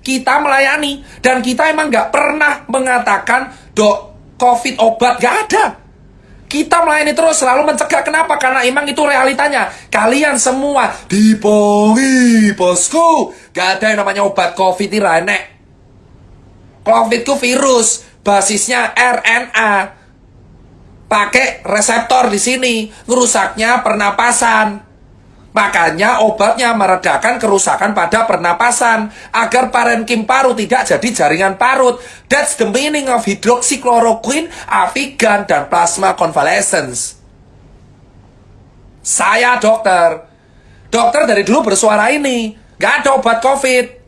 kita melayani. Dan kita emang nggak pernah mengatakan dok covid obat nggak ada. Kita melayani terus selalu mencegah. Kenapa? Karena emang itu realitanya. Kalian semua dipongi bosku. Gak ada yang namanya obat covid ini covid itu virus basisnya RNA pakai reseptor di sini ngerusaknya pernapasan Makanya obatnya meredakan kerusakan pada pernapasan agar parenkim paru tidak jadi jaringan parut. That's the meaning of hydroxychloroquine, Avigan, dan plasma convalescence. Saya dokter. Dokter dari dulu bersuara ini. Gak ada obat COVID.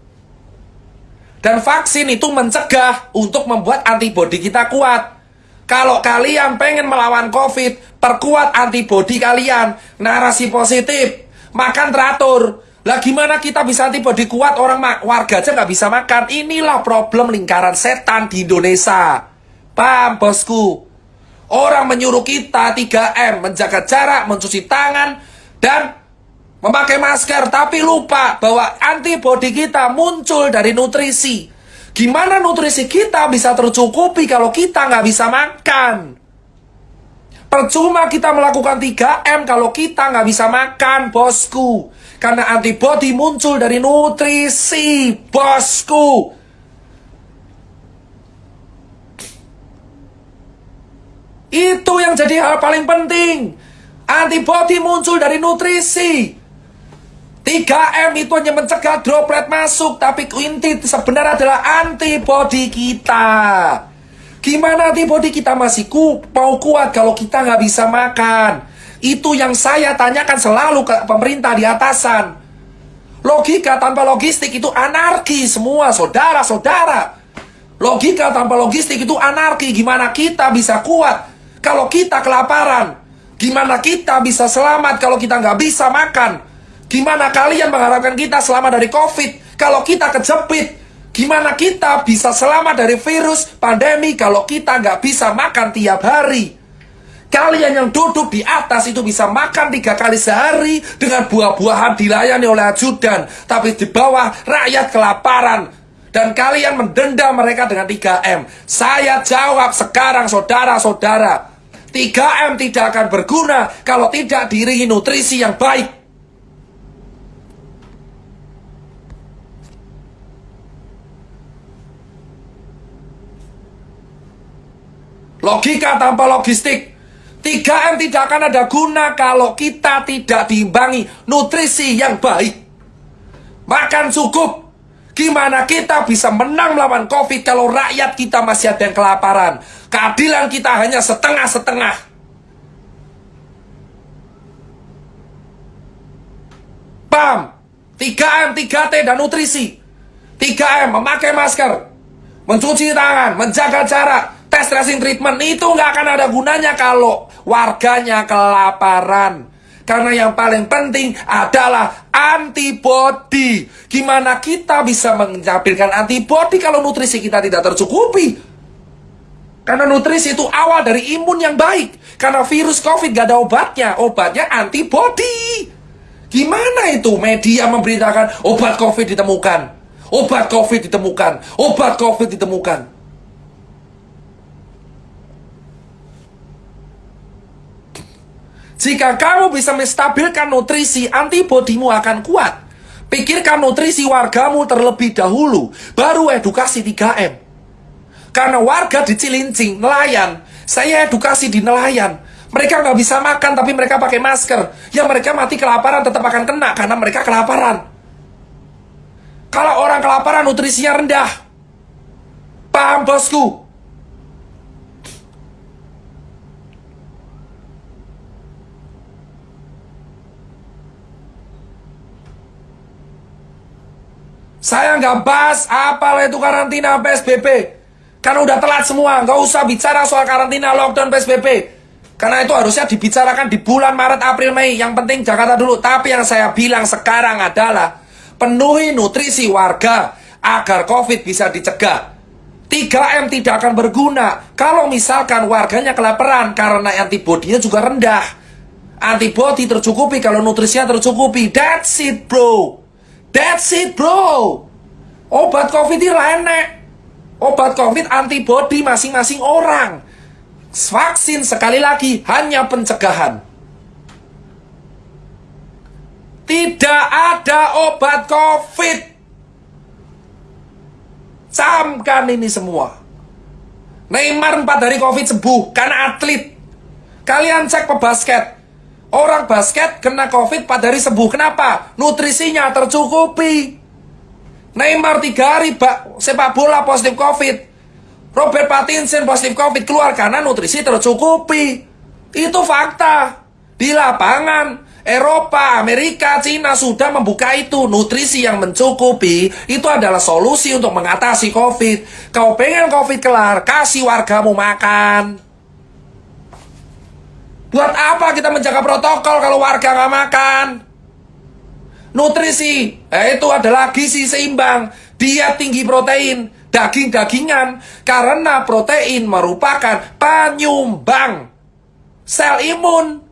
Dan vaksin itu mencegah untuk membuat antibodi kita kuat. Kalau kalian pengen melawan COVID, perkuat antibodi kalian. Narasi positif makan teratur. Lah gimana kita bisa antibody kuat orang warga aja nggak bisa makan? Inilah problem lingkaran setan di Indonesia. Paham bosku? Orang menyuruh kita 3M, menjaga jarak, mencuci tangan, dan memakai masker. Tapi lupa bahwa antibody kita muncul dari nutrisi. Gimana nutrisi kita bisa tercukupi kalau kita nggak bisa makan? Percuma kita melakukan 3M kalau kita nggak bisa makan, bosku. Karena antibodi muncul dari nutrisi, bosku. Itu yang jadi hal paling penting. Antibodi muncul dari nutrisi. 3M itu hanya mencegah droplet masuk, tapi inti sebenarnya adalah antibodi kita. Gimana antibody kita masih ku, mau kuat kalau kita nggak bisa makan? Itu yang saya tanyakan selalu ke pemerintah di atasan. Logika tanpa logistik itu anarki semua, saudara-saudara. Logika tanpa logistik itu anarki. Gimana kita bisa kuat kalau kita kelaparan? Gimana kita bisa selamat kalau kita nggak bisa makan? Gimana kalian mengharapkan kita selamat dari COVID kalau kita kejepit? Gimana kita bisa selamat dari virus pandemi kalau kita nggak bisa makan tiap hari? Kalian yang duduk di atas itu bisa makan tiga kali sehari dengan buah-buahan dilayani oleh ajudan. Tapi di bawah rakyat kelaparan. Dan kalian mendenda mereka dengan 3M. Saya jawab sekarang saudara-saudara. 3M tidak akan berguna kalau tidak diringi nutrisi yang baik. Logika tanpa logistik. 3M tidak akan ada guna kalau kita tidak diimbangi nutrisi yang baik. Makan cukup. Gimana kita bisa menang melawan COVID kalau rakyat kita masih ada yang kelaparan? Keadilan kita hanya setengah-setengah. Pam, 3M, 3T, dan nutrisi. 3M, memakai masker. Mencuci tangan, menjaga jarak, tes tracing treatment itu nggak akan ada gunanya kalau warganya kelaparan. Karena yang paling penting adalah antibody. Gimana kita bisa mencapilkan antibody kalau nutrisi kita tidak tercukupi? Karena nutrisi itu awal dari imun yang baik. Karena virus COVID gak ada obatnya. Obatnya antibody. Gimana itu media memberitakan obat COVID ditemukan? Obat COVID ditemukan. Obat COVID ditemukan. Jika kamu bisa menstabilkan nutrisi, antibodimu akan kuat. Pikirkan nutrisi wargamu terlebih dahulu, baru edukasi 3M. Karena warga di Cilincing, nelayan, saya edukasi di nelayan. Mereka nggak bisa makan tapi mereka pakai masker. Ya mereka mati kelaparan tetap akan kena karena mereka kelaparan. Kalau orang kelaparan nutrisinya rendah. Paham bosku? Saya nggak bahas apa itu karantina PSBB. Karena udah telat semua, nggak usah bicara soal karantina lockdown PSBB. Karena itu harusnya dibicarakan di bulan Maret, April, Mei. Yang penting Jakarta dulu. Tapi yang saya bilang sekarang adalah penuhi nutrisi warga agar COVID bisa dicegah. 3M tidak akan berguna kalau misalkan warganya kelaparan karena antibodinya juga rendah. Antibodi tercukupi kalau nutrisinya tercukupi. That's it, bro. That's it bro Obat COVID ini enek. Obat COVID antibody masing-masing orang. Vaksin sekali lagi hanya pencegahan. Tidak ada obat COVID. Camkan ini semua. Neymar 4 hari COVID sembuh karena atlet. Kalian cek pebasket. Orang basket kena COVID 4 hari sembuh. Kenapa? Nutrisinya tercukupi. Neymar 3 hari bak, sepak bola positif COVID. Robert Pattinson positif COVID keluar karena nutrisi tercukupi. Itu fakta. Di lapangan, Eropa, Amerika, Cina sudah membuka itu. Nutrisi yang mencukupi itu adalah solusi untuk mengatasi COVID. Kau pengen COVID kelar, kasih wargamu makan. Buat apa kita menjaga protokol kalau warga nggak makan? Nutrisi, eh, itu adalah gizi seimbang. Dia tinggi protein, daging-dagingan. Karena protein merupakan penyumbang sel imun.